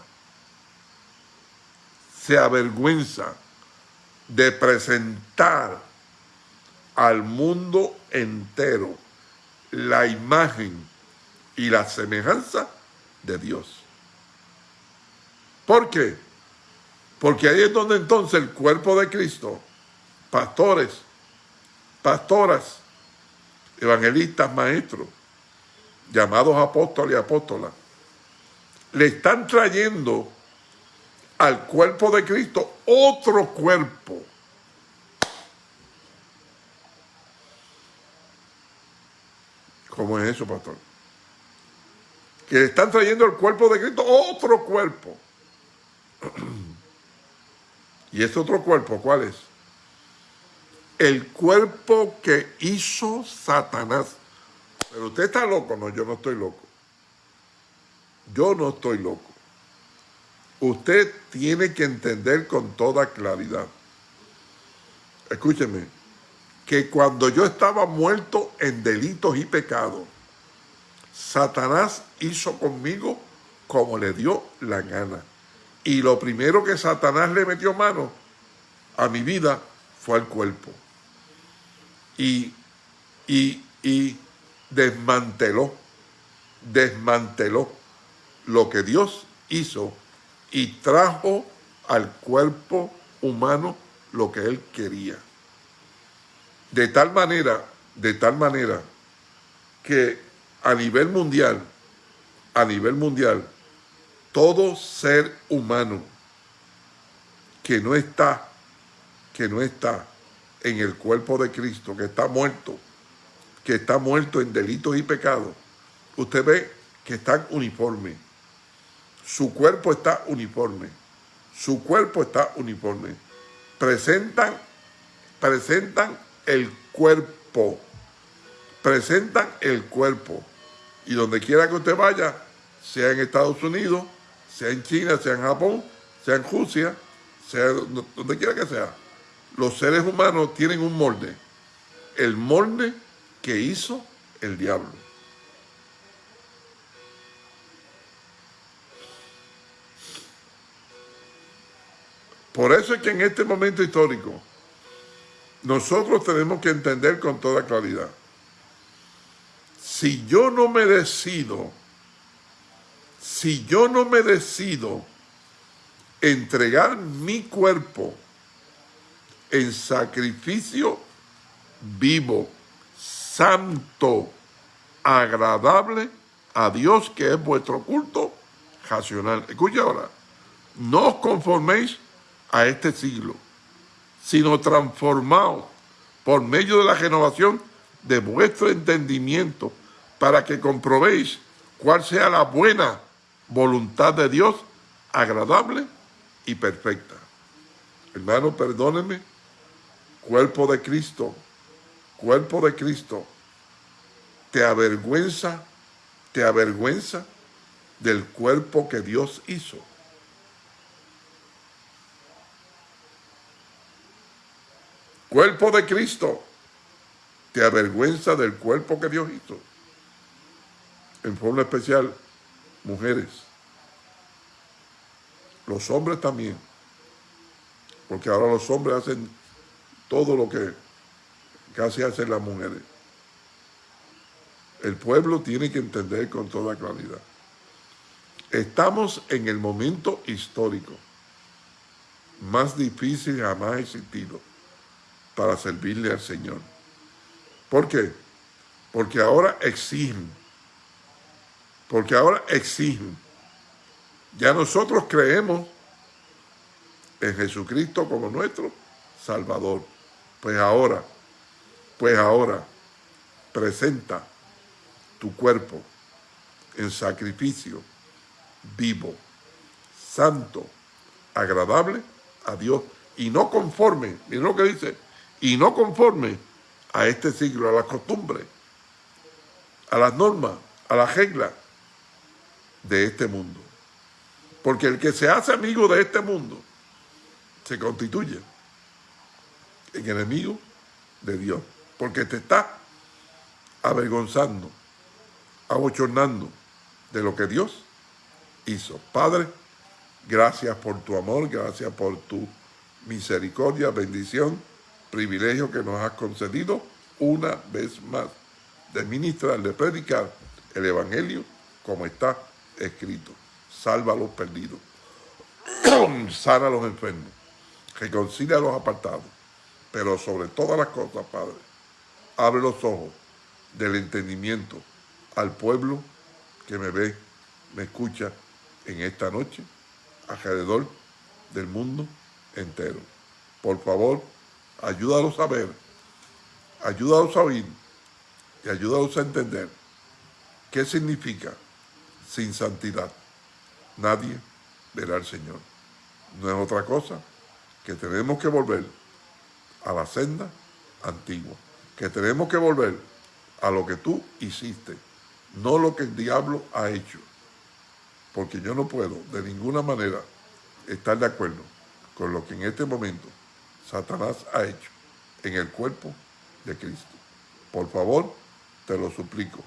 se avergüenza de presentar al mundo entero la imagen y la semejanza de Dios. ¿Por qué? Porque ahí es donde entonces el cuerpo de Cristo pastores, pastoras, evangelistas, maestros, llamados apóstoles y apóstolas, le están trayendo al cuerpo de Cristo otro cuerpo. ¿Cómo es eso, pastor? Que le están trayendo al cuerpo de Cristo otro cuerpo. ¿Y ese otro cuerpo cuál es? El cuerpo que hizo Satanás. Pero usted está loco. No, yo no estoy loco. Yo no estoy loco. Usted tiene que entender con toda claridad. Escúcheme, que cuando yo estaba muerto en delitos y pecados, Satanás hizo conmigo como le dio la gana. Y lo primero que Satanás le metió mano a mi vida fue al cuerpo. Y, y, y desmanteló, desmanteló lo que Dios hizo y trajo al cuerpo humano lo que él quería. De tal manera, de tal manera que a nivel mundial, a nivel mundial, todo ser humano que no está, que no está en el cuerpo de Cristo, que está muerto, que está muerto en delitos y pecados, usted ve que están uniformes su cuerpo está uniforme. Su cuerpo está uniforme. Presentan, presentan el cuerpo. Presentan el cuerpo. Y donde quiera que usted vaya, sea en Estados Unidos, sea en China, sea en Japón, sea en Rusia, sea donde quiera que sea, los seres humanos tienen un molde. El molde que hizo el diablo. Por eso es que en este momento histórico nosotros tenemos que entender con toda claridad. Si yo no me decido, si yo no me decido entregar mi cuerpo en sacrificio vivo, santo, agradable a Dios, que es vuestro culto racional. Escucha ahora, no os conforméis a este siglo, sino transformados por medio de la renovación de vuestro entendimiento, para que comprobéis cuál sea la buena voluntad de Dios, agradable y perfecta. Hermano, perdóneme, cuerpo de Cristo, cuerpo de Cristo, te avergüenza, te avergüenza del cuerpo que Dios hizo. Cuerpo de Cristo, te avergüenza del cuerpo que Dios hizo. En forma especial, mujeres. Los hombres también. Porque ahora los hombres hacen todo lo que casi hacen las mujeres. El pueblo tiene que entender con toda claridad. Estamos en el momento histórico más difícil jamás existido para servirle al Señor. ¿Por qué? Porque ahora exigen. Porque ahora exigen. Ya nosotros creemos en Jesucristo como nuestro Salvador. Pues ahora, pues ahora, presenta tu cuerpo en sacrificio vivo, santo, agradable a Dios y no conforme, miren lo que dice, y no conforme a este siglo, a las costumbres, a las normas, a las reglas de este mundo. Porque el que se hace amigo de este mundo se constituye en enemigo de Dios. Porque te está avergonzando, abochornando de lo que Dios hizo. Padre, gracias por tu amor, gracias por tu misericordia, bendición privilegio que nos has concedido una vez más de ministrar, de predicar el Evangelio como está escrito. Salva a los perdidos, sana a los enfermos, reconcilia a los apartados, Pero sobre todas las cosas, Padre, abre los ojos del entendimiento al pueblo que me ve, me escucha en esta noche, alrededor del mundo entero. Por favor, ayúdalos a ver, ayúdalos a oír y ayúdalos a entender qué significa sin santidad. Nadie verá al Señor. No es otra cosa que tenemos que volver a la senda antigua, que tenemos que volver a lo que tú hiciste, no lo que el diablo ha hecho. Porque yo no puedo de ninguna manera estar de acuerdo con lo que en este momento Satanás ha hecho en el cuerpo de Cristo. Por favor, te lo suplico,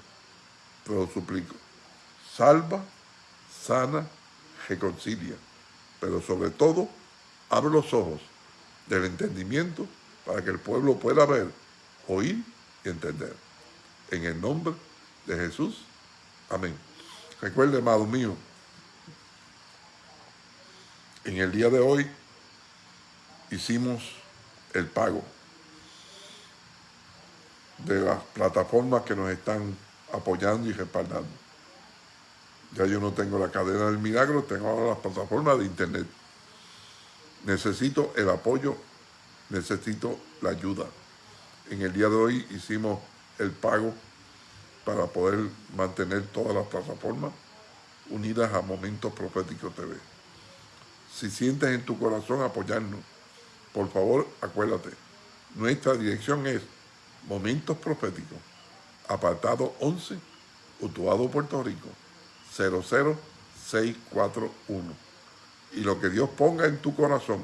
te lo suplico. Salva, sana, reconcilia, pero sobre todo, abre los ojos del entendimiento para que el pueblo pueda ver, oír y entender. En el nombre de Jesús. Amén. Recuerde, amado mío, en el día de hoy hicimos el pago de las plataformas que nos están apoyando y respaldando. Ya yo no tengo la cadena del milagro, tengo ahora las plataformas de internet. Necesito el apoyo, necesito la ayuda. En el día de hoy hicimos el pago para poder mantener todas las plataformas unidas a Momentos Proféticos TV. Si sientes en tu corazón apoyarnos, por favor acuérdate, nuestra dirección es Momentos Proféticos, apartado 11, Utuado, Puerto Rico, 00641. Y lo que Dios ponga en tu corazón,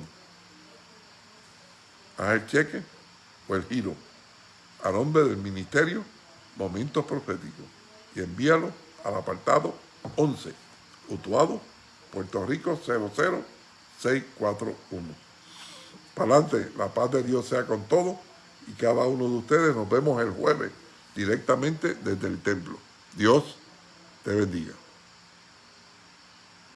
haz el cheque o el giro a nombre del ministerio Momentos Proféticos y envíalo al apartado 11, Utuado, Puerto Rico 00641. Para adelante, la paz de Dios sea con todos y cada uno de ustedes nos vemos el jueves directamente desde el templo. Dios te bendiga.